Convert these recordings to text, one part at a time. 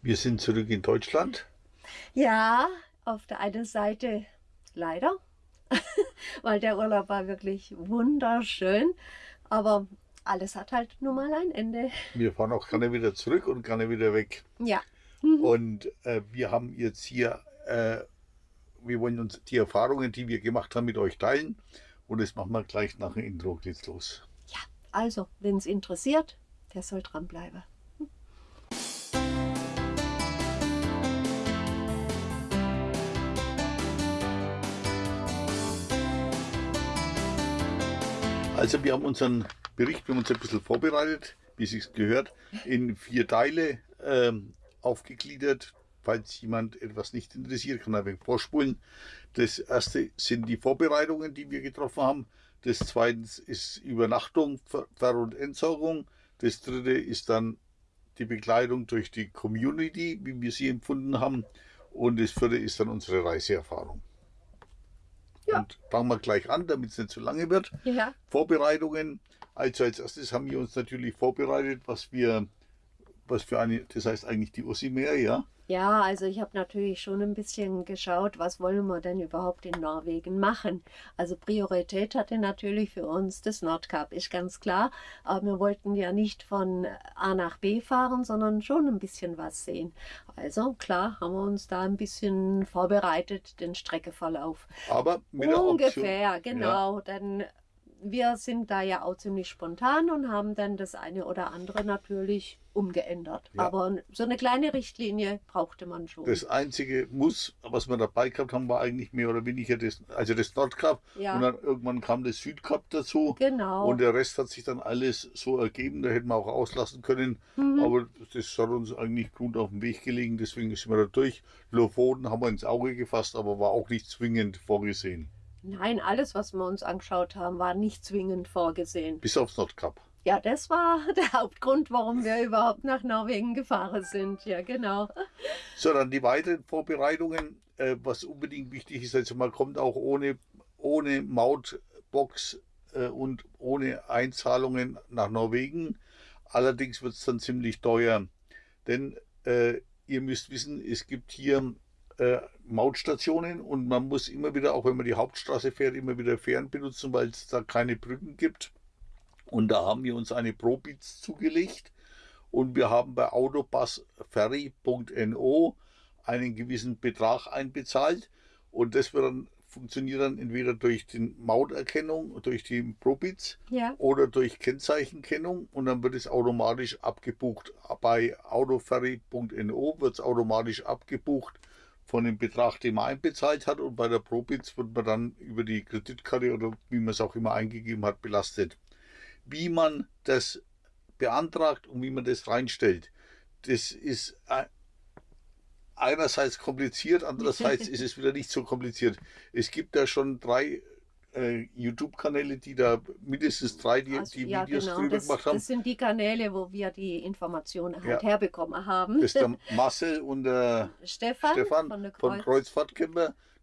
Wir sind zurück in Deutschland. Ja, auf der einen Seite leider, weil der Urlaub war wirklich wunderschön. Aber alles hat halt nun mal ein Ende. Wir fahren auch gerne wieder zurück und gerne wieder weg. Ja. Mhm. Und äh, wir haben jetzt hier, äh, wir wollen uns die Erfahrungen, die wir gemacht haben, mit euch teilen. Und das machen wir gleich nach dem Intro. Geht's los. Ja, also, wenn es interessiert, der soll dranbleiben. Also wir haben unseren Bericht, wir haben uns ein bisschen vorbereitet, wie es sich gehört, in vier Teile ähm, aufgegliedert. Falls jemand etwas nicht interessiert, kann er ein vorspulen. Das erste sind die Vorbereitungen, die wir getroffen haben. Das zweite ist Übernachtung, Ver- und Entsorgung. Das dritte ist dann die Begleitung durch die Community, wie wir sie empfunden haben. Und das vierte ist dann unsere Reiseerfahrung. Ja. Und fangen wir gleich an, damit es nicht zu lange wird. Ja. Vorbereitungen. Also als erstes haben wir uns natürlich vorbereitet, was wir, was für eine, das heißt eigentlich die Ossimer, ja. Ja, also ich habe natürlich schon ein bisschen geschaut, was wollen wir denn überhaupt in Norwegen machen. Also Priorität hatte natürlich für uns das Nordkap, ist ganz klar. Aber wir wollten ja nicht von A nach B fahren, sondern schon ein bisschen was sehen. Also klar, haben wir uns da ein bisschen vorbereitet, den Streckeverlauf. Aber mit der Option, Ungefähr, genau. Denn wir sind da ja auch ziemlich spontan und haben dann das eine oder andere natürlich umgeändert. Ja. Aber so eine kleine Richtlinie brauchte man schon. Das einzige Muss, was wir dabei gehabt haben, war eigentlich mehr oder weniger das, also das Nordkap. Ja. Und dann irgendwann kam das Südkap dazu. Genau. Und der Rest hat sich dann alles so ergeben, da hätten wir auch auslassen können. Mhm. Aber das hat uns eigentlich gut auf den Weg gelegen, deswegen sind wir da durch. Lofoten haben wir ins Auge gefasst, aber war auch nicht zwingend vorgesehen. Nein, alles, was wir uns angeschaut haben, war nicht zwingend vorgesehen. Bis aufs Nordkap. Ja, das war der Hauptgrund, warum wir überhaupt nach Norwegen gefahren sind. Ja, genau. So, dann die weiteren Vorbereitungen, äh, was unbedingt wichtig ist, also man kommt auch ohne, ohne Mautbox äh, und ohne Einzahlungen nach Norwegen. Allerdings wird es dann ziemlich teuer, denn äh, ihr müsst wissen, es gibt hier äh, Mautstationen und man muss immer wieder, auch wenn man die Hauptstraße fährt, immer wieder Fähren benutzen, weil es da keine Brücken gibt. Und da haben wir uns eine Probitz zugelegt und wir haben bei autobusferry.no einen gewissen Betrag einbezahlt und das wird dann, funktioniert dann entweder durch die Mauterkennung, durch die Probitz Ja. oder durch Kennzeichenkennung und dann wird es automatisch abgebucht. Bei autoferry.no wird es automatisch abgebucht von dem Betrag, den man einbezahlt hat und bei der Probitz wird man dann über die Kreditkarte oder wie man es auch immer eingegeben hat, belastet. Wie man das beantragt und wie man das reinstellt, das ist äh, einerseits kompliziert, andererseits ist es wieder nicht so kompliziert. Es gibt da schon drei äh, YouTube-Kanäle, die da mindestens drei, die, Also, die ja, Videos genau. drüber Das, gemacht haben. das sind die Kanäle, wo wir die Informationen halt Ja. herbekommen haben. Das ist der Marcel und der Stefan, Stefan von der von Kreuz.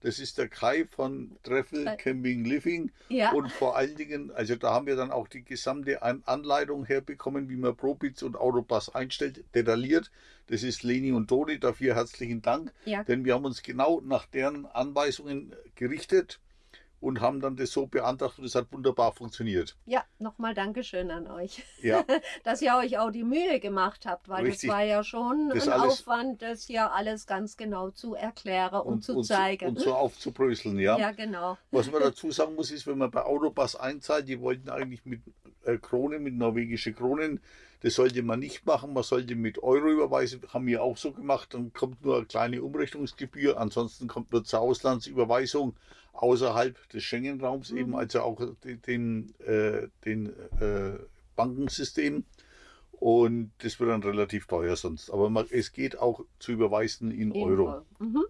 Das ist der Kai von Treffel Kai. Camping Living. Ja. Und vor allen Dingen, also da haben wir dann auch die gesamte An Anleitung herbekommen, wie man Probitz und Autopass einstellt, detailliert. Das ist Leni und Toni, dafür herzlichen Dank. Ja. Denn wir haben uns genau nach deren Anweisungen gerichtet und haben dann das so beantragt und es hat wunderbar funktioniert. Ja, nochmal Dankeschön an euch, Ja. dass ihr euch auch die Mühe gemacht habt, weil Richtig. das war ja schon Das ein alles- Aufwand, das hier alles ganz genau zu erklären und, zu zeigen. und so aufzubröseln, ja. ja, genau. Was man dazu sagen muss, ist, wenn man bei Autopass einzahlt, die wollten eigentlich mit äh, Kronen, mit norwegische Kronen, das sollte man nicht machen, man sollte mit Euro überweisen, haben wir auch so gemacht, dann kommt nur eine kleine Umrechnungsgebühr, ansonsten kommt nur zur Auslandsüberweisung außerhalb des Schengen-Raums eben, also auch den, äh, den äh, Bankensystem. Und das wird dann relativ teuer sonst. Aber man, es geht auch zu überweisen in Euro. Mhm.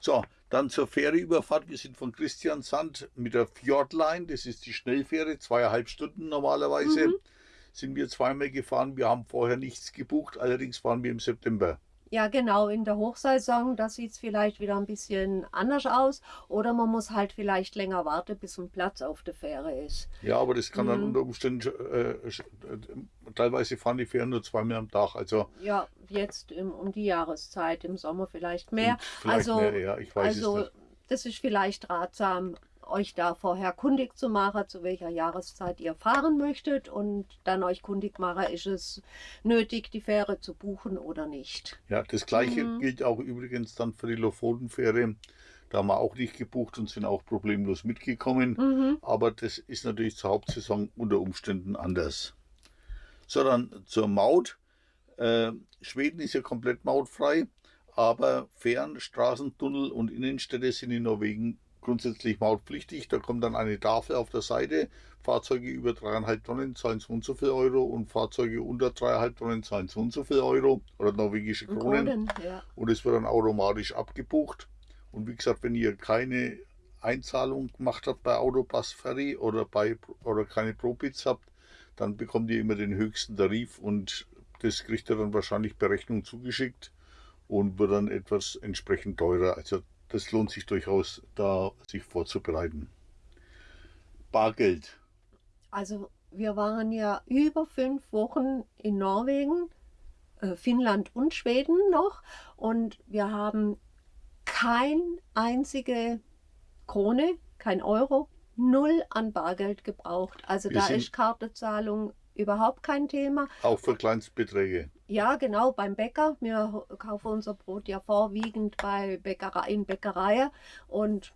So, dann zur Fähreüberfahrt. Wir sind von Christiansand mit der Fjordline, das ist die Schnellfähre, zweieinhalb Stunden normalerweise, sind wir zweimal gefahren. Wir haben vorher nichts gebucht, allerdings waren wir im September. Ja, genau, in der Hochsaison, da sieht es vielleicht wieder ein bisschen anders aus. Oder man muss halt vielleicht länger warten, bis ein Platz auf der Fähre ist. Ja, aber das kann dann unter Umständen, äh, äh, teilweise fahren die Fähren nur zweimal am Tag. Also Ja, jetzt im, um die Jahreszeit, im Sommer vielleicht mehr. Vielleicht also, mehr, ja, ich weiß es also nicht. das ist vielleicht ratsam, euch da vorher kundig zu machen, zu welcher Jahreszeit ihr fahren möchtet. Und dann euch kundig machen, ist es nötig, die Fähre zu buchen oder nicht. ja, das gleiche Mhm. gilt auch übrigens dann für die Lofotenfähre. Da haben wir auch nicht gebucht und sind auch problemlos mitgekommen. Mhm. Aber das ist natürlich zur Hauptsaison unter Umständen anders. So, dann zur Maut. Äh, Schweden ist ja komplett mautfrei, aber Fähren, Straßen, Tunnel und Innenstädte sind in Norwegen grundsätzlich mautpflichtig. Da kommt dann eine Tafel auf der Seite. Fahrzeuge über 3,5 Tonnen zahlen so und so viel Euro und Fahrzeuge unter 3,5 Tonnen zahlen so und so viel Euro oder norwegische Kronen Kronen, ja. und es wird dann automatisch abgebucht. Und wie gesagt, wenn ihr keine Einzahlung gemacht habt bei Autopass Ferry oder bei oder keine ProBits habt, dann bekommt ihr immer den höchsten Tarif und das kriegt ihr dann wahrscheinlich per Rechnung zugeschickt und wird dann etwas entsprechend teurer. Also das lohnt sich durchaus, da sich vorzubereiten. Bargeld. Also wir waren ja über fünf Wochen in Norwegen, äh, Finnland und Schweden noch und wir haben kein einzige Krone, kein Euro, null an Bargeld gebraucht. Also Wir da ist Kartezahlung überhaupt kein Thema. Auch für Kleinstbeträge. Ja, genau, beim Bäcker. Wir kaufen unser Brot ja vorwiegend bei Bäckerei, in Bäckereien und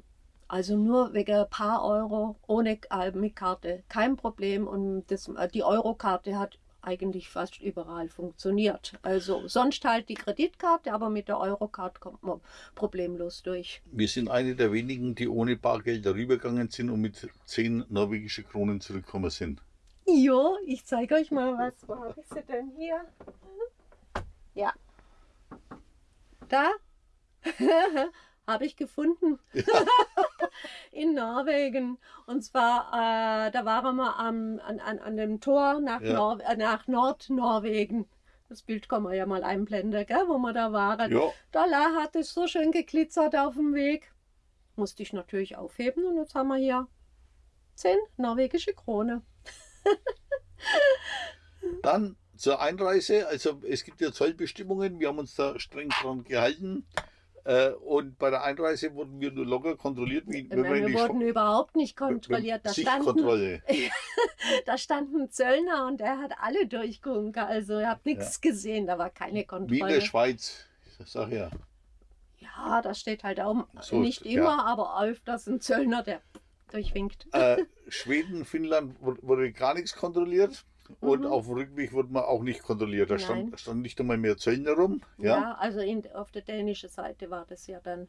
also nur wegen ein paar Euro ohne äh, mit Karte. Kein Problem. Und das, äh, die Eurokarte hat eigentlich fast überall funktioniert. Also sonst halt die Kreditkarte, aber mit der Eurokarte kommt man problemlos durch. Wir sind eine der wenigen, die ohne Bargeld darübergegangen sind und mit 10 norwegische Kronen zurückgekommen sind. Jo, ich zeige euch mal was. Wo habe ich sie denn hier? Ja. Da habe ich gefunden. In Norwegen. Und zwar, äh, da waren wir am, an, an, an dem Tor nach, Ja. Nor äh, nach Nordnorwegen. Das Bild kann man ja mal einblenden, gell, wo wir da waren. Ja, Da hat es so schön geglitzert auf dem Weg. Musste ich natürlich aufheben und jetzt haben wir hier 10 norwegische Krone. Dann zur Einreise, also es gibt ja Zollbestimmungen, wir haben uns da streng dran gehalten. Äh, und bei der Einreise wurden wir nur locker kontrolliert, wie wenn man in wir wurden überhaupt nicht wenn- kontrolliert. Da standen, da stand ein Zöllner und der hat alle durchgewunken. Also ihr habt nichts gesehen, da war keine Wie in Kontrolle. der Schweiz. Ich sag ja. Ja, da steht halt auch So, nicht ja. immer, aber öfters ein Zöllner, der durchwinkt. Äh, Schweden, Finnland wu- wurde gar nichts kontrolliert. Und Mhm. auf dem Rückweg wurde man auch nicht kontrolliert. Da stand, stand nicht einmal mehr Zöllner rum. Ja, Ja, also in, auf der dänischen Seite war das ja dann.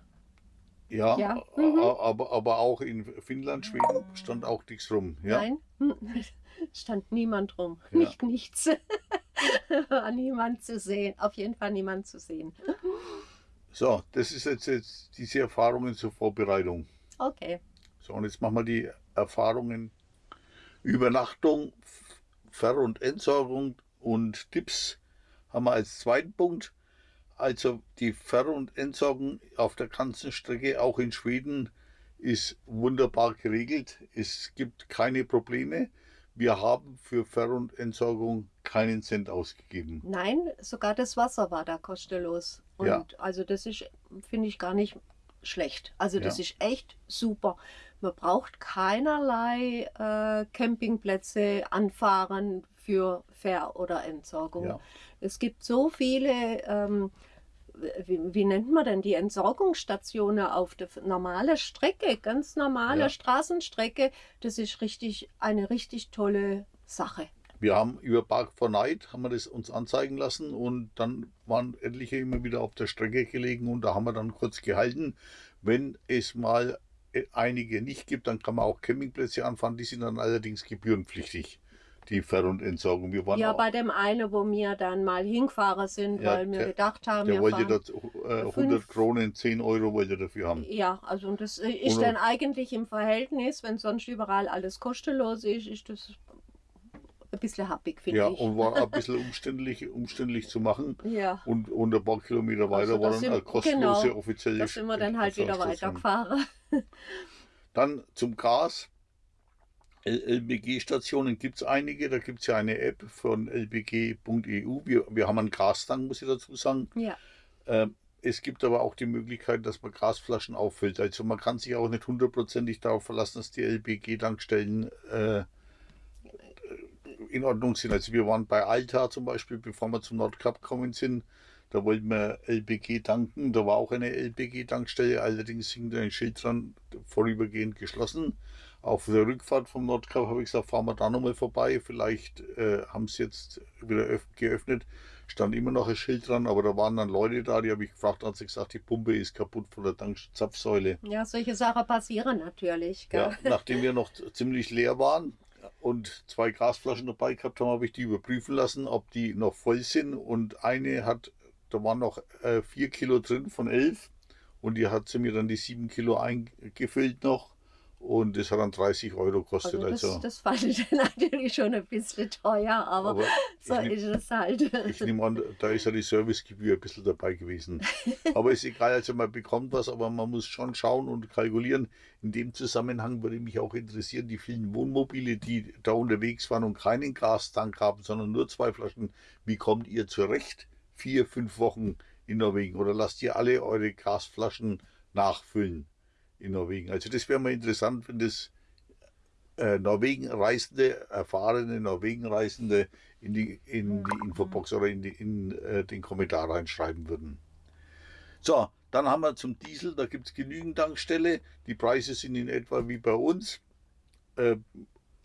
ja, Ja, mhm. aber, aber auch in Finnland, Schweden stand auch nichts rum. Ja. Nein, stand niemand rum. Ja. Nicht nichts. war niemand zu sehen. Auf jeden Fall niemand zu sehen. So, das ist jetzt, jetzt diese Erfahrungen zur Vorbereitung. Okay. So, und jetzt machen wir die Erfahrungen Übernachtung, Ver- und Entsorgung und Tipps haben wir als zweiten Punkt. Also die Ver- und Entsorgung auf der ganzen Strecke, auch in Schweden, ist wunderbar geregelt. Es gibt keine Probleme. Wir haben für Ver- und Entsorgung keinen Cent ausgegeben. Nein, sogar das Wasser war da kostenlos. Und Ja. also das ist, finde ich, gar nicht schlecht. Also das Ja. ist echt super. Man braucht keinerlei äh, Campingplätze anfahren für Ver- oder Entsorgung. Ja. Es gibt so viele, ähm, wie, wie nennt man denn die Entsorgungsstationen auf der normalen Strecke, ganz normale Ja. Straßenstrecke. Das ist richtig eine richtig tolle Sache. Wir haben über Park for Night haben wir das uns anzeigen lassen und dann waren etliche immer wieder auf der Strecke gelegen und da haben wir dann kurz gehalten. Wenn es mal äh, einige nicht gibt, dann kann man auch Campingplätze anfahren, die sind dann allerdings gebührenpflichtig, die Ver- und Entsorgung. Wir waren Ja, bei dem einen, wo wir dann mal hingefahren sind, Ja, weil wir der- gedacht haben, der wir wollte dort äh, 100 Kronen, 10 Euro wollte dafür haben. Ja, also und das äh, ist Oder- dann eigentlich im Verhältnis, wenn sonst überall alles kostenlos ist, ist das bisschen happig, finde Ja, ich. und war ein bisschen umständlich, umständlich zu machen. Ja. Und, und ein paar Kilometer weiter Also war dann eine kostenlose genau, offizielle Da sind wir dann halt wieder weitergefahren. Dann zum Gas. LBG-Stationen gibt es einige. Da gibt es ja eine App von lbg.eu. Wir, wir haben einen Gastank, muss ich dazu sagen. Ja. Ähm, es gibt aber auch die Möglichkeit, dass man Gasflaschen auffüllt. Also man kann sich auch nicht hundertprozentig darauf verlassen, dass die LBG-Tankstellen äh, in Ordnung sind. Also wir waren bei Alta zum Beispiel, bevor wir zum Nordkap gekommen sind. Da wollten wir LBG tanken. Da war auch eine LBG-Tankstelle. Allerdings hing da ein Schild dran, vorübergehend geschlossen. Auf der Rückfahrt vom Nordkap habe ich gesagt, fahren wir da nochmal vorbei. Vielleicht äh, haben sie jetzt wieder öff- geöffnet. Stand immer noch ein Schild dran, aber da waren dann Leute da, die habe ich gefragt, hat sie gesagt, die Pumpe ist kaputt von der Tankzapfsäule. ja, solche Sachen passieren natürlich. Gell? Ja, nachdem wir noch ziemlich leer waren und zwei Gasflaschen dabei gehabt haben, habe ich die überprüfen lassen, ob die noch voll sind. Und eine hat, da waren noch äh, vier Kilo drin von elf. Und die hat sie mir dann die sieben Kilo eingefüllt noch. Und das hat dann 30 Euro gekostet. Also das, Also, das fand ich natürlich schon ein bisschen teuer, aber, aber so nehm- ist es halt. ich nehme an, da ist ja die Servicegebühr ein bisschen dabei gewesen. Aber ist egal, also man bekommt was, aber man muss schon schauen und kalkulieren. In dem Zusammenhang würde mich auch interessieren, die vielen Wohnmobile, die da unterwegs waren und keinen Gastank haben, sondern nur zwei Flaschen. Wie kommt ihr zurecht? Vier, fünf Wochen in Norwegen? Oder lasst ihr alle eure Gasflaschen nachfüllen in Norwegen? Also das wäre mal interessant, wenn das äh, Norwegen-Reisende, erfahrene Norwegen-Reisende in die, in die Infobox oder in, die, in äh, den Kommentar reinschreiben würden. So, dann haben wir zum Diesel, da gibt es genügend Tankstelle. Die Preise sind in etwa wie bei uns. Äh,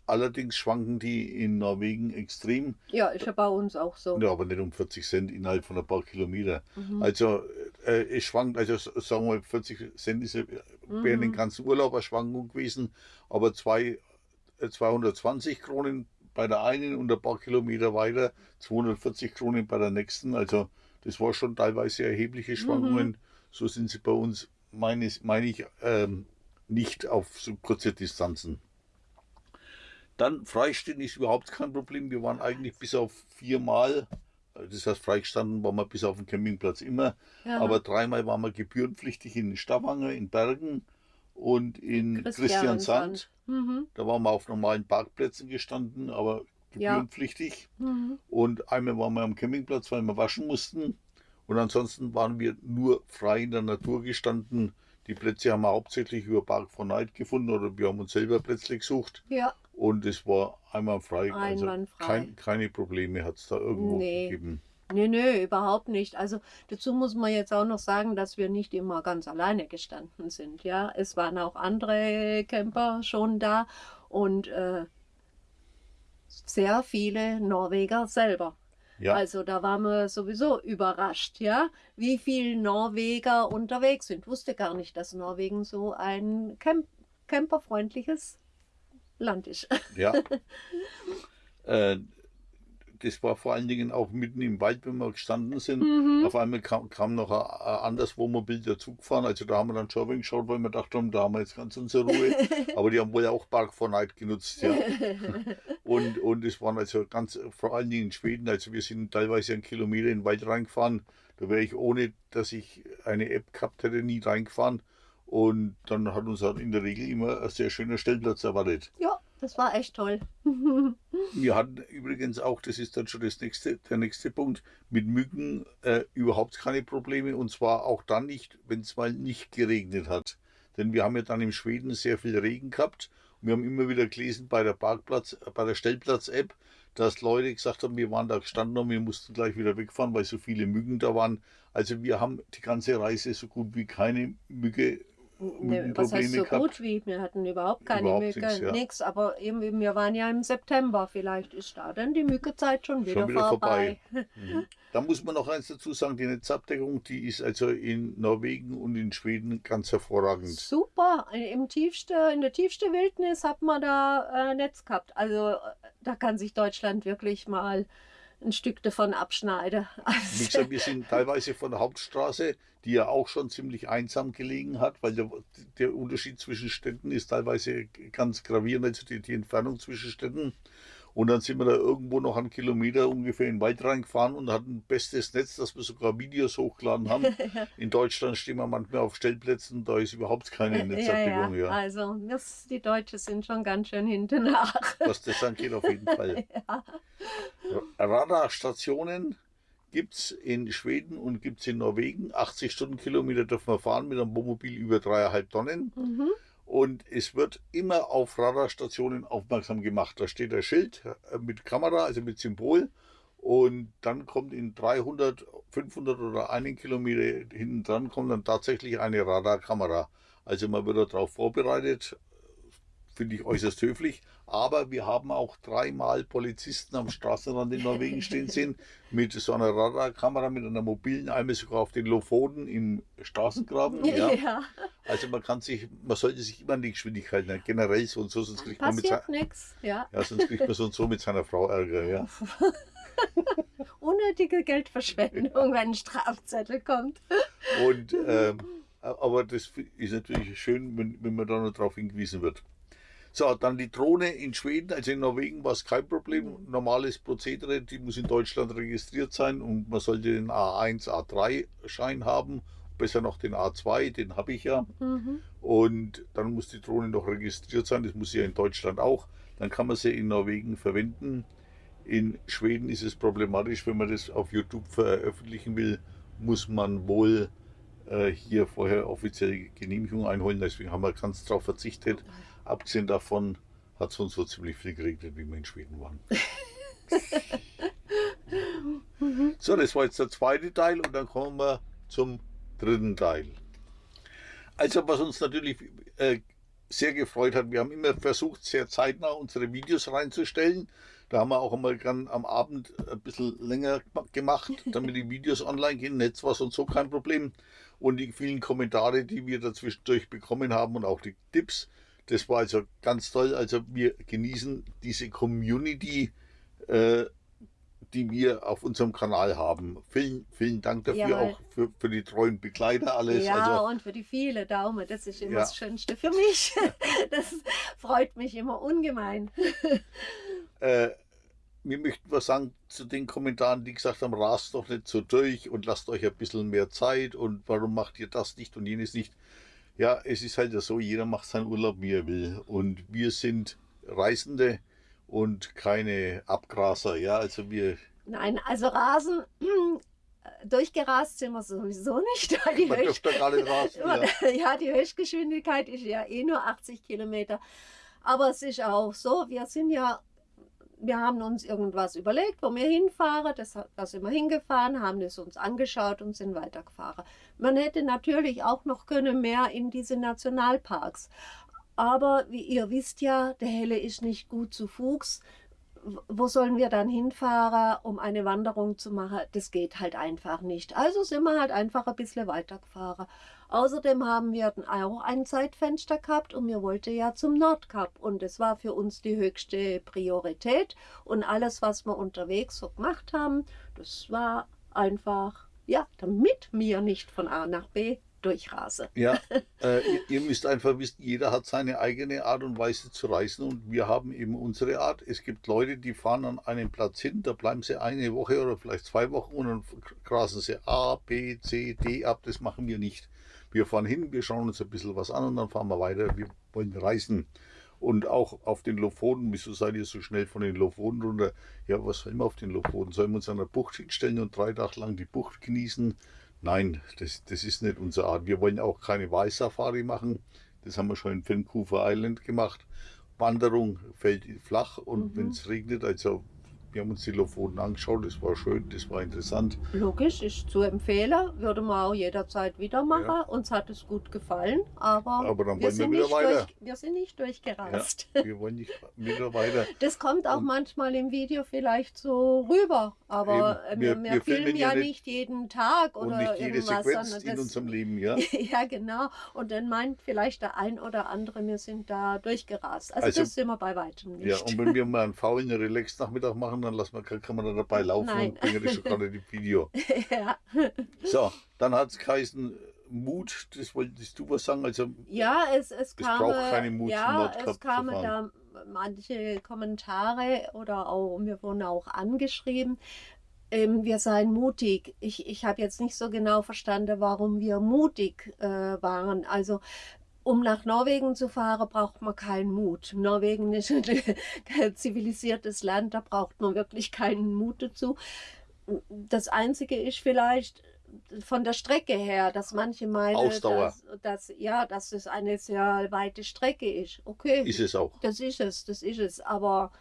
allerdings schwanken die in Norwegen extrem. Ja, ist ja bei uns auch so. Ja, aber nicht um 40 Cent innerhalb von ein paar Kilometer. Mhm. Also äh, es schwankt, also sagen wir mal 40 Cent ist während den Mhm. ganzen Urlaub eine Schwankung gewesen, aber zwei, äh, 220 Kronen bei der einen und ein paar Kilometer weiter 240 Kronen bei der nächsten. Also das war schon teilweise erhebliche Schwankungen. So sind sie bei uns, meine, meine ich, ähm, nicht auf so kurze Distanzen. Dann freistehen ist überhaupt kein Problem. Wir waren eigentlich bis auf viermal, äh, das heißt freigestanden waren wir bis auf den Campingplatz immer, Ja. aber dreimal waren wir gebührenpflichtig in Stavanger, in Bergen und in Christiansand. Mhm. Da waren wir auf normalen Parkplätzen gestanden, aber Ja. gebührenpflichtig. Mhm. Und einmal waren wir am Campingplatz, weil wir waschen mussten. Und ansonsten waren wir nur frei in der Natur gestanden. Die Plätze haben wir hauptsächlich über Park for Night gefunden oder wir haben uns selber Plätze gesucht. Ja, Und es war einwandfrei. Also Einwandfrei. kein, keine Probleme hat es da irgendwo Nee. gegeben. nee, nee, überhaupt nicht. Also dazu muss man jetzt auch noch sagen, dass wir nicht immer ganz alleine gestanden sind. Ja, es waren auch andere Camper schon da und äh, sehr viele Norweger selber. Ja, Also da waren wir sowieso überrascht, ja, wie viele Norweger unterwegs sind. Wusste gar nicht, dass Norwegen so ein Camp camperfreundliches Land ist. ja. äh, das war vor allen Dingen auch mitten im Wald, wenn wir gestanden sind. Mhm. Auf einmal kam, kam noch ein, ein anderes Wohnmobil dazu gefahren. Also da haben wir dann schon geschaut, weil wir dachten, da haben wir jetzt ganz unsere Ruhe. Aber die haben wohl auch Park for Night genutzt, ja. Und, und es waren also ganz, vor allen Dingen in Schweden, also wir sind teilweise einen Kilometer in den Wald reingefahren. Da wäre ich ohne, dass ich eine App gehabt hätte, nie reingefahren. Und dann hat uns halt in der Regel immer ein sehr schöner Stellplatz erwartet. Ja, das war echt toll. Wir hatten übrigens auch, das ist dann schon das nächste, der nächste Punkt, mit Mücken äh, überhaupt keine Probleme. Und zwar auch dann nicht, wenn es mal nicht geregnet hat. Denn wir haben ja dann in Schweden sehr viel Regen gehabt. Und wir haben immer wieder gelesen bei der Parkplatz, äh, bei der Stellplatz-App, dass Leute gesagt haben, wir waren da gestanden und wir mussten gleich wieder wegfahren, weil so viele Mücken da waren. Also wir haben die ganze Reise so gut wie keine Mücke Ne, was heißt so gehabt. gut wie? Wir hatten überhaupt keine Überhaupt Mücke, nix, ja. nix, aber eben, wir waren ja im September, vielleicht ist da dann die Mückezeit schon wieder, Schon wieder vorbei. Mhm. Da muss man noch eins dazu sagen, die Netzabdeckung, die ist also in Norwegen und in Schweden ganz hervorragend. Super, im tiefste, in der tiefste Wildnis hat man da äh, Netz gehabt. Also äh, da kann sich Deutschland wirklich mal ein Stück davon abschneiden. Wie Also, gesagt, wir sind teilweise von der Hauptstraße, die ja auch schon ziemlich einsam gelegen hat, weil der, der Unterschied zwischen Städten ist teilweise ganz gravierend, also die, die Entfernung zwischen Städten. Und dann sind wir da irgendwo noch einen Kilometer ungefähr in den Wald reingefahren und hatten bestes Netz, dass wir sogar Videos hochgeladen haben. in Deutschland stehen wir manchmal auf Stellplätzen, da ist überhaupt keine Netzabdeckung. Ja, ja. Also das, die Deutschen sind schon ganz schön hinten nach. Was das angeht, auf jeden Fall. ja. Radarstationen gibt es in Schweden und gibt es in Norwegen. 80 Stundenkilometer dürfen wir fahren mit einem Wohnmobil über dreieinhalb Tonnen. Mhm. Und es wird immer auf Radarstationen aufmerksam gemacht. Da steht ein Schild äh, mit Kamera, also mit Symbol. Und dann kommt in 300, 500 oder einen Kilometer hinten dran kommt dann tatsächlich eine Radarkamera. Also man wird darauf vorbereitet, finde ich äußerst höflich. Aber wir haben auch dreimal Polizisten am Straßenrand in Norwegen stehen sehen, mit so einer Radarkamera, mit einer mobilen, einmal sogar auf den Lofoten im Straßengraben. Ja. ja. Also man kann sich, man sollte sich immer an die Geschwindigkeit nehmen, generell so und so, sonst kriegt man mit. Ja. ja, sonst kriegt man so und so mit seiner Frau Ärger, ja. Unnötige Geldverschwendung, wenn ein Strafzettel kommt. Und ähm, aber das ist natürlich schön, wenn, wenn man da noch darauf hingewiesen wird. So, dann die Drohne in Schweden, also in Norwegen war es kein Problem. Mhm. Normales Prozedere, die muss in Deutschland registriert sein und man sollte den A1, A3-Schein haben. Besser noch den A2, den habe ich ja. Mhm. Und dann muss die Drohne noch registriert sein, das muss sie ja in Deutschland auch. Dann kann man sie in Norwegen verwenden. In Schweden ist es problematisch, wenn man das auf YouTube veröffentlichen will, muss man wohl äh, hier vorher offizielle Genehmigung einholen. Deswegen haben wir ganz darauf verzichtet. Abgesehen davon hat es uns so ziemlich viel geregnet, wie wir in Schweden waren. so, das war jetzt der zweite Teil und dann kommen wir zum dritten Teil. Also was uns natürlich äh, sehr gefreut hat, wir haben immer versucht, sehr zeitnah unsere Videos reinzustellen. Da haben wir auch einmal gern am Abend ein bisschen länger gemacht, damit die Videos online gehen. Netz war sonst so kein Problem. Und die vielen Kommentare, die wir dazwischendurch bekommen haben und auch die Tipps, das war also ganz toll. Also wir genießen diese Community, äh, die wir auf unserem Kanal haben. Vielen, vielen Dank dafür, ja, auch für, für die treuen Begleiter alles. Ja, also, und für die viele Daumen. Das ist immer ja. das Schönste für mich. Das freut mich immer ungemein. Äh, wir möchten was sagen zu den Kommentaren, die gesagt haben, rast doch nicht so durch und lasst euch ein bisschen mehr Zeit und warum macht ihr das nicht und jenes nicht. Ja, es ist halt so, jeder macht seinen Urlaub, wie er will. Und wir sind Reisende und keine Abgraser. Ja, also wir. Nein, also Rasen, durchgerast sind wir sowieso nicht. Die Man Höchst dürfte gar nicht rasen, ja. ja, die Höchstgeschwindigkeit ist ja eh nur 80 Kilometer. Aber es ist auch so, wir sind ja wir haben uns irgendwas überlegt, wo wir hinfahren. Das, da sind wir hingefahren, haben es uns angeschaut und sind weitergefahren. Man hätte natürlich auch noch können mehr in diese Nationalparks. Aber wie ihr wisst ja, der Helle ist nicht gut zu Fuchs. Wo sollen wir dann hinfahren, um eine Wanderung zu machen? Das geht halt einfach nicht. Also sind wir halt einfach ein bisschen weitergefahren. Außerdem haben wir auch ein Zeitfenster gehabt und wir wollten ja zum Nordkap und es war für uns die höchste Priorität und alles, was wir unterwegs so gemacht haben, das war einfach, ja, damit wir nicht von A nach B durchrase. Ja, äh, ihr, müsst einfach wissen, jeder hat seine eigene Art und Weise zu reisen und wir haben eben unsere Art. Es gibt Leute, die fahren an einen Platz hin, da bleiben sie eine Woche oder vielleicht zwei Wochen und dann grasen sie A, B, C, D ab. Das machen wir nicht. Wir fahren hin, wir schauen uns ein bisschen was an und dann fahren wir weiter. Wir wollen reisen. Und auch auf den Lofoten, wieso seid ihr so schnell von den Lofoten runter? Ja, was sollen wir auf den Lofoten? Sollen wir uns an der Bucht hinstellen und drei Tage lang die Bucht genießen? Nein, das, das ist nicht unsere Art. Wir wollen auch keine Walsafari machen. Das haben wir schon in Vancouver Island gemacht. Wanderung fällt flach und mhm. wenn es regnet, also wir haben uns die Lofoten angeschaut, das war schön, das war interessant. Logisch, ist zu empfehlen, würde man auch jederzeit wieder machen. Ja. Uns hat es gut gefallen, aber, aber dann wir, sind wir, weiter. Durch, wir sind nicht durchgerast. Ja, wir wollen nicht wieder weiter. Das kommt auch Und manchmal im Video vielleicht so rüber, aber Eben, wir, wir, wir, filmen ja nicht, nicht jeden Tag oder und nicht jede Sequenz das, in unserem Leben, ja. ja, genau. Und dann meint vielleicht der ein oder andere, wir sind da durchgerast. Also, also das sind wir bei weitem nicht. Ja, und wenn wir mal einen faulen Relax-Nachmittag machen, dann lassen wir, kann man da dabei laufen Nein. und bringen das schon gerade im Video. ja. So, dann hat es geheißen, Mut, das wolltest du was sagen? Also, ja, es, es kam. braucht keine Mut, ja, es kam da manche Kommentare oder auch, wir wurden auch angeschrieben, ähm, wir seien mutig. Ich, ich habe jetzt nicht so genau verstanden, warum wir mutig äh, waren. Also um nach Norwegen zu fahren, braucht man keinen Mut. Norwegen ist ein zivilisiertes Land, da braucht man wirklich keinen Mut dazu. Das Einzige ist vielleicht von der Strecke her, dass manche meinen, dass, dass, ja, dass es eine sehr weite Strecke ist. Okay. Ist es auch. Das ist es, das ist es. Aber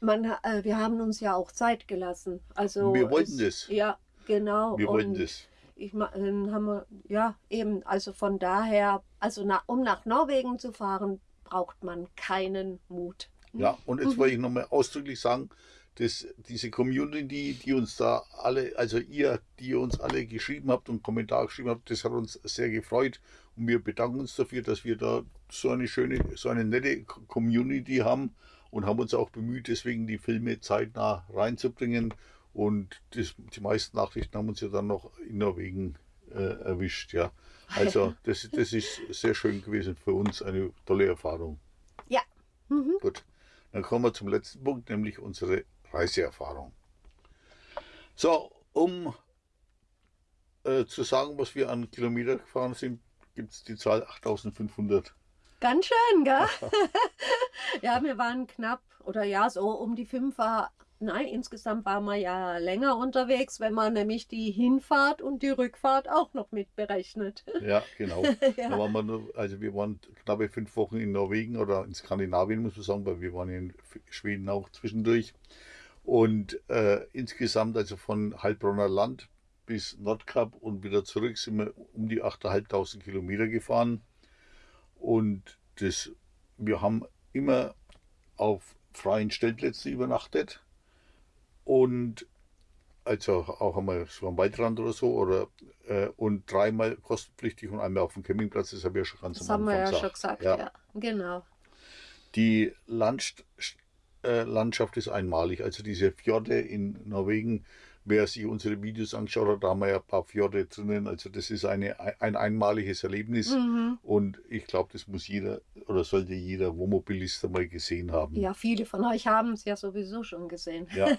man, äh, wir haben uns ja auch Zeit gelassen. Also Wir wollten es, das. Ja, genau. Wir wollten Und das. Ich haben wir, ja, eben, also von daher, also na, um nach Norwegen zu fahren, braucht man keinen Mut. Ja, und jetzt wollte ich nochmal ausdrücklich sagen, dass diese Community, die uns da alle, also ihr, die uns alle geschrieben habt und Kommentar geschrieben habt, das hat uns sehr gefreut und wir bedanken uns dafür, dass wir da so eine schöne, so eine nette Community haben und haben uns auch bemüht, deswegen die Filme zeitnah reinzubringen und das, die meisten Nachrichten haben uns ja dann noch in Norwegen äh, erwischt, ja. Also das, das ist sehr schön gewesen für uns, eine tolle Erfahrung. Ja. Mhm. Gut, dann kommen wir zum letzten Punkt, nämlich unsere Reiseerfahrung. So, um äh, zu sagen, was wir an Kilometer gefahren sind, gibt es die Zahl 8500. Ganz schön, gell? ja, wir waren knapp, oder ja, so um die fünf war, nein, insgesamt waren wir ja länger unterwegs, wenn man nämlich die Hinfahrt und die Rückfahrt auch noch mit berechnet. Ja, genau. Ja. Da waren wir nur, also wir waren knappe fünf Wochen in Norwegen oder in Skandinavien, muss man sagen, weil wir waren in Schweden auch zwischendurch. Und äh, insgesamt, also von Heilbronner Land bis Nordkap und wieder zurück, sind wir um die 8.500 Kilometer gefahren. Und das, wir haben immer auf freien Stellplätzen übernachtet. Und also auch einmal so am Waldrand oder so, oder äh, und dreimal kostenpflichtig und einmal auf dem Campingplatz, das habe ich ja schon ganz Das am haben wir ja Anfang schon gesagt, ja. Genau. Die Landst äh, Landschaft ist einmalig. Also diese Fjorde in Norwegen, wer sich unsere Videos angeschaut hat, da haben wir ja ein paar Fjorde drinnen. Also das ist eine, ein einmaliges Erlebnis. Mhm. Und ich glaube, das muss jeder oder sollte jeder Wohnmobilist einmal gesehen haben. Ja, viele von euch haben es ja sowieso schon gesehen. Ja,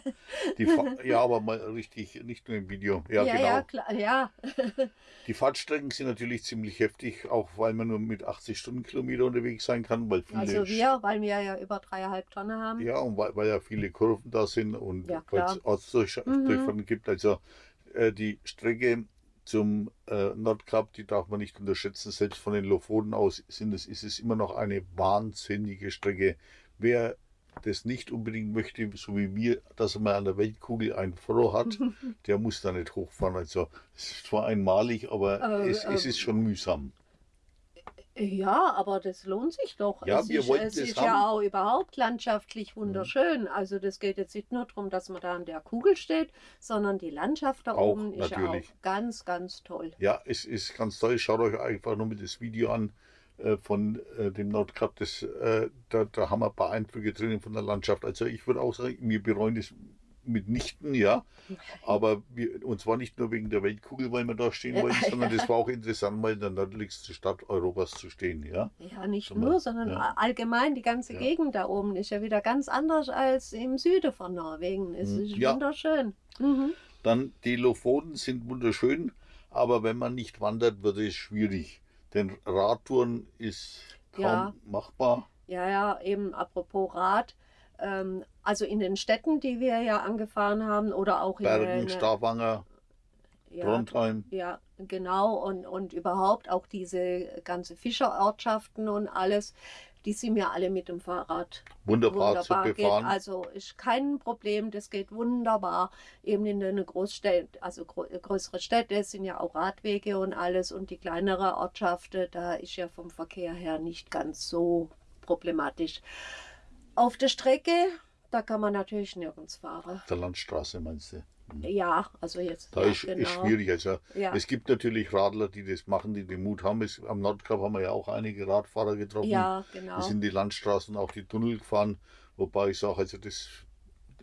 ja, aber mal richtig, nicht nur im Video. Ja, ja, genau. ja, klar, ja. Die Fahrtstrecken sind natürlich ziemlich heftig, auch weil man nur mit 80 Stundenkilometer unterwegs sein kann, weil viele Also wir, weil wir ja über dreieinhalb Tonnen haben. Ja, und weil, weil ja viele Kurven da sind und Ja, weil es Ortsdurchfahrten gibt. Also äh, die Strecke zum äh, Nordkap, die darf man nicht unterschätzen. Selbst von den Lofoten aus sind es, ist es immer noch eine wahnsinnige Strecke. Wer das nicht unbedingt möchte, so wie wir, dass er mal an der Weltkugel ein Froh hat, der muss da nicht hochfahren. Also es ist zwar einmalig, aber Äh, es, es äh, ist schon mühsam. Ja, aber das lohnt sich doch. Ja, es wir ist, wollten es das ist haben. Mhm. ja auch überhaupt landschaftlich wunderschön. Also das geht jetzt nicht nur darum, dass man da an der Kugel steht, sondern die Landschaft da Auch, oben ist ja natürlich. auch ganz, ganz toll. Ja, es ist ganz toll. Schaut euch einfach nur mit das Video an äh, von äh, dem Nordkap. Das, äh, da, da haben wir ein paar Eindrücke drinnen von der Landschaft. Also ich würde auch sagen, wir bereuen das mitnichten, ja. Aber wir, und zwar nicht nur wegen der Weltkugel, weil wir da stehen Ja, wollten, sondern ja. das war auch interessant, mal in der nördlichsten Stadt Europas zu stehen, ja. Ja, nicht mal, nur, sondern ja. allgemein die ganze Ja. Gegend da oben ist ja wieder ganz anders als im Süden von Norwegen. Es Mhm. ist Ja. wunderschön. Mhm. Dann die Lofoten sind wunderschön, aber wenn man nicht wandert, wird es schwierig. Denn Radtouren ist kaum Ja. machbar. Ja, ja, eben apropos Rad. Ähm, also in den Städten, die wir ja angefahren haben, oder auch in Bergen, Stavanger, ja, Trondheim. Ja, genau. Und, und überhaupt auch diese ganze Fischerortschaften und alles, die sind ja alle mit dem Fahrrad Wunderbar, zu geht. befahren. Also ist kein Problem, das geht wunderbar. Eben in den Großstädten, also größere Städte sind ja auch Radwege und alles und die kleinere Ortschaften, da ist ja vom Verkehr her nicht ganz so problematisch. Auf der Strecke, da kann man natürlich nirgends fahren. der Landstraße meinst du? Ja, also jetzt. Da ja, ist, ist schwierig. Also Ja. es gibt natürlich Radler, die das machen, die den Mut haben. Es, am Nordkap haben wir ja auch einige Radfahrer getroffen. Ja, genau. Die sind die Landstraßen, auch die Tunnel gefahren. Wobei ich sage, also das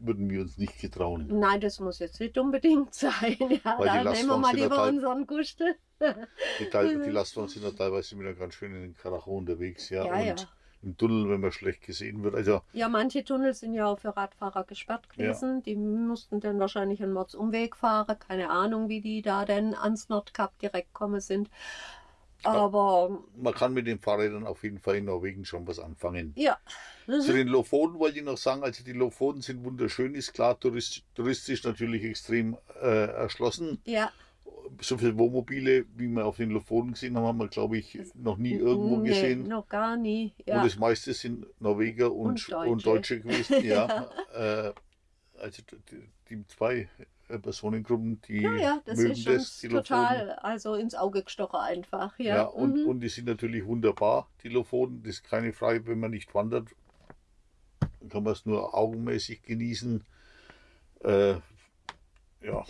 würden wir uns nicht getrauen. Nein, das muss jetzt nicht unbedingt sein. Ja, da nehmen wir mal lieber unseren Gustel. Die, die Lastwagen sind ja teilweise wieder ganz schön in den Karacho unterwegs. Ja, Ja, und ja. Im Tunnel, wenn man schlecht gesehen wird. Also Ja, manche Tunnel sind ja auch für Radfahrer gesperrt gewesen. Die mussten dann wahrscheinlich einen Mordsumweg fahren. Keine Ahnung, wie die da denn ans Nordkap direkt kommen sind. Aber man kann mit den Fahrrädern auf jeden Fall in Norwegen schon was anfangen. ja. Zu den Lofoten wollte ich noch sagen, also die Lofoten sind wunderschön, ist klar tourist, touristisch natürlich extrem äh, erschlossen. Ja, So viele Wohnmobile, wie wir auf den Lofoten gesehen haben, haben wir, glaube ich, noch nie irgendwo nee, gesehen. noch gar nie. Und Ja. das meiste sind Norweger und, Und und, Deutsche. Deutsche. gewesen, ja. äh, also die, die zwei äh, Personengruppen, die Ja, ja, das mögen ist das, uns die total also ins Auge gestochen einfach. Ja, Ja, und, mhm. und die sind natürlich wunderbar, die Lofoten. Das ist keine Frage, wenn man nicht wandert, kann man es nur augenmäßig genießen. Äh, ja,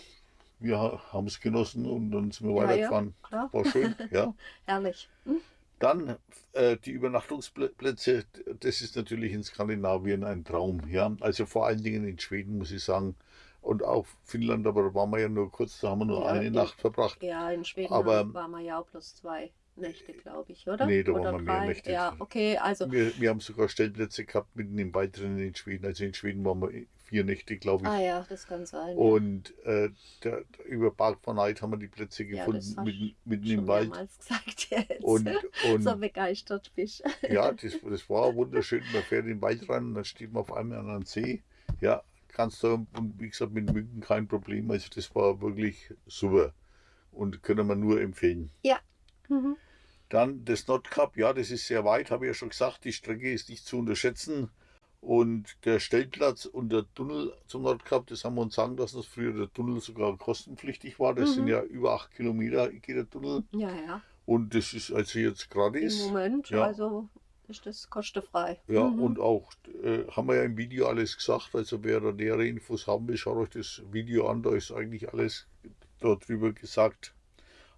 wir haben es genossen und dann sind wir Ja, ja, weitergefahren. klar. War schön, ja. Herrlich. Hm? Dann äh, die Übernachtungsplätze, das ist natürlich in Skandinavien ein Traum. Ja? Also vor allen Dingen in Schweden, muss ich sagen. Und auch Finnland, aber da waren wir ja nur kurz, da haben wir nur Ja, eine ja. Nacht verbracht. Ja, in Schweden Aber- waren wir ja auch plus zwei Nächte, glaube ich, oder? Nee, da oder waren wir mehr drei. Nächte. Ja, okay, also. Wir, wir haben sogar Stellplätze gehabt mitten im Wald drinnen in Schweden. Also in Schweden waren wir vier Nächte, glaube ich. Ah ja, das kann sein. ja. Und äh, der, über Park von Night haben wir die Plätze Ja, gefunden, hast mitten, mitten im Wald. gesagt jetzt. Und, und so begeistert bist. ja, das, das war wunderschön. Man fährt in den Wald rein und dann steht man auf einmal an einem See. Ja, kannst du, und wie gesagt, mit Mücken kein Problem. Also das war wirklich super und können wir nur empfehlen. Mhm. Dann das Nordkap, ja, das ist sehr weit, habe ich ja schon gesagt. Die Strecke ist nicht zu unterschätzen. Und der Stellplatz und der Tunnel zum Nordkap, das haben wir uns sagen lassen, dass früher der Tunnel sogar kostenpflichtig war. Das Mhm. sind ja über acht Kilometer geht der Tunnel. Ja, ja. Und das ist also jetzt Im gratis. Moment, ja. also ist das kostenfrei. Ja, Mhm. und auch äh, haben wir ja im Video alles gesagt. Also wer da nähere Infos haben will, schaut euch das Video an. Da ist eigentlich alles darüber gesagt.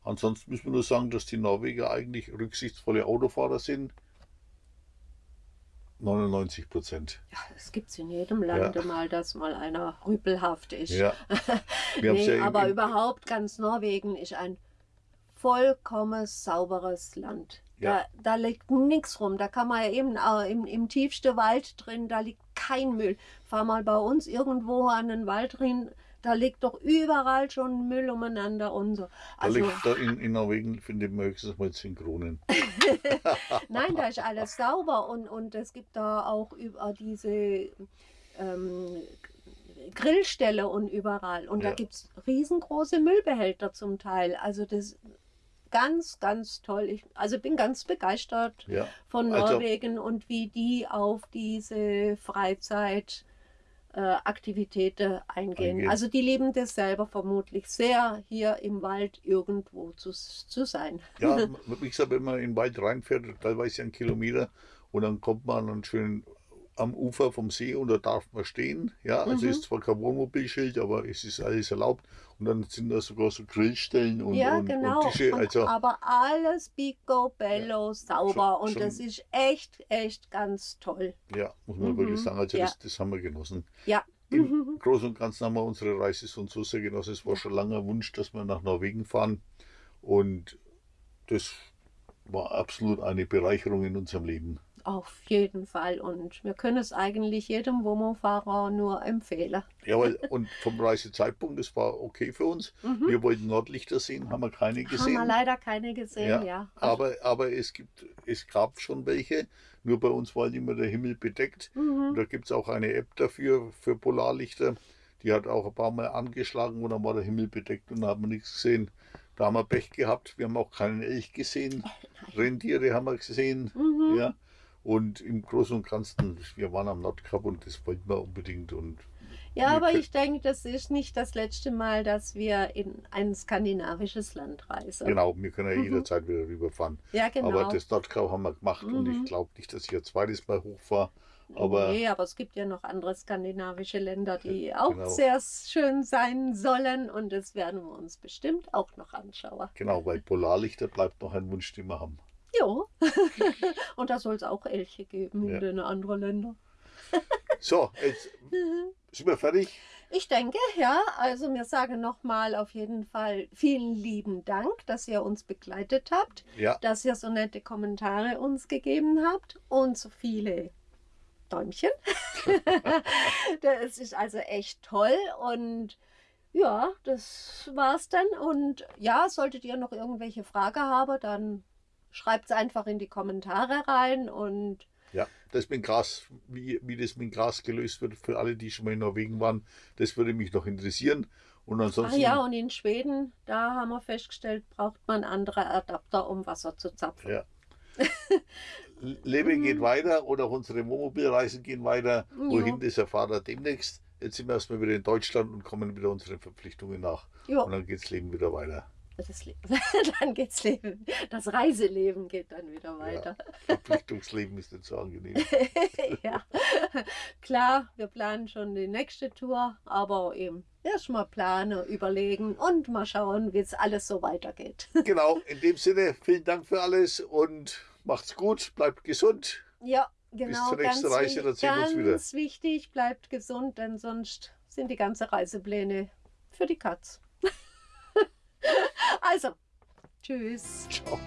Ansonsten müssen wir nur sagen, dass die Norweger eigentlich rücksichtsvolle Autofahrer sind. 99 Prozent. Ja, es gibt in jedem Lande Ja. mal, dass mal einer rüpelhaft ist. Ja. Nee, ja aber überhaupt ganz Norwegen ist ein vollkommen sauberes Land. Ja. Da, da liegt nichts rum. Da kann man ja eben äh, im, im tiefsten Wald drin, da liegt kein Müll. Fahr mal bei uns irgendwo an den Wald drin, da liegt doch überall schon Müll umeinander und so. Da Also, liegt da in, in Norwegen, finde ich, höchstens mal 10 Kronen. nein, da ist alles sauber und, und es gibt da auch über diese ähm, Grillstelle und überall. Und Ja. da gibt es riesengroße Müllbehälter zum Teil. Also das ganz, ganz toll. Ich, also bin ganz begeistert Ja. von Also- Norwegen und wie die auf diese Freizeit äh, Aktivitäten eingehen. Eingehen. Also die lieben das selber vermutlich sehr, hier im Wald irgendwo zu, zu sein. Ja, wie gesagt, wenn man in den Wald reinfährt, teilweise einen Kilometer, und dann kommt man dann schön am Ufer vom See und da darf man stehen. Ja, also Mhm. ist zwar kein Wohnmobilschild, aber es ist alles erlaubt. Und dann sind da sogar so Grillstellen und, ja, und, genau. und Tische. Also, aber alles picobello sauber schon- und das schon- ist echt, echt ganz toll. ja, muss man Mhm, wirklich sagen, also ja. das, das haben wir genossen. Ja. Im Großen und Ganzen haben wir unsere Reise so und so sehr genossen. Es war schon langer Wunsch, dass wir nach Norwegen fahren. Und das war absolut eine Bereicherung in unserem Leben. Auf jeden Fall. Und wir können es eigentlich jedem Womo-Fahrer nur empfehlen. Jawohl, und vom Reisezeitpunkt, das war okay für uns. Mhm. Wir wollten Nordlichter sehen, haben wir keine Haben wir gesehen. leider keine gesehen, ja. Aber, aber es, gibt, es gab schon welche. Nur bei uns war immer der Himmel bedeckt. Und Mhm. da gibt es auch eine App dafür, für Polarlichter. Die hat auch ein paar Mal angeschlagen und dann war der Himmel bedeckt und da haben wir nichts gesehen. Da haben wir Pech gehabt. Wir haben auch keinen Elch gesehen. Rentiere haben wir gesehen. Mhm. Ja. Und im Großen und Ganzen, wir waren am Nordkap und das wollten wir unbedingt. Und Ja, aber ich denke, das ist nicht das letzte Mal, dass wir in ein skandinavisches Land reisen. genau, wir können ja Mhm. jederzeit wieder rüberfahren. Ja, genau. Aber das Nordkap haben wir gemacht und Mhm. ich glaube nicht, dass ich ein zweites Mal hochfahre. Aber nee, aber es gibt ja noch andere skandinavische Länder, die auch genau. sehr schön sein sollen und das werden wir uns bestimmt auch noch anschauen. genau, weil Polarlichter bleibt noch ein Wunsch, den wir haben. Jo. und da soll es auch Elche geben Ja. in den anderen Ländern. So, jetzt sind wir fertig. Ich denke, ja. Also wir sagen nochmal auf jeden Fall vielen lieben Dank, dass ihr uns begleitet habt, Ja, dass ihr so nette Kommentare uns gegeben habt und so viele Däumchen. das ist also echt toll und ja, das war's dann. Und ja, solltet ihr noch irgendwelche Frage haben, dann schreibt es einfach in die Kommentare rein und ja. Das mit Gras, wie, wie das mit Gras gelöst wird, für alle, die schon mal in Norwegen waren, das würde mich noch interessieren. Und Ach ansonsten, ja, und in Schweden, da haben wir festgestellt, braucht man andere Adapter, um Wasser zu zapfen. ja. Leben geht weiter und auch unsere Wohnmobilreisen gehen weiter. Wohin, das erfahrt ihr demnächst. Jetzt sind wir erstmal wieder in Deutschland und kommen wieder unseren Verpflichtungen nach. Jo, Und dann geht das Leben wieder weiter. Das Leben. dann geht's Leben. Das Reiseleben geht dann wieder weiter. Verpflichtungsleben ist nicht so angenehm. Ja. Klar, wir planen schon die nächste Tour, aber eben erstmal planen, überlegen und mal schauen, wie es alles so weitergeht. genau, in dem Sinne, vielen Dank für alles und macht's gut, bleibt gesund. Ja, genau. zur nächsten ganz Reise, dann sehen wir uns wieder. Ganz wichtig, bleibt gesund, denn sonst sind die ganzen Reisepläne für die Katz. Also, tschüss. Ciao.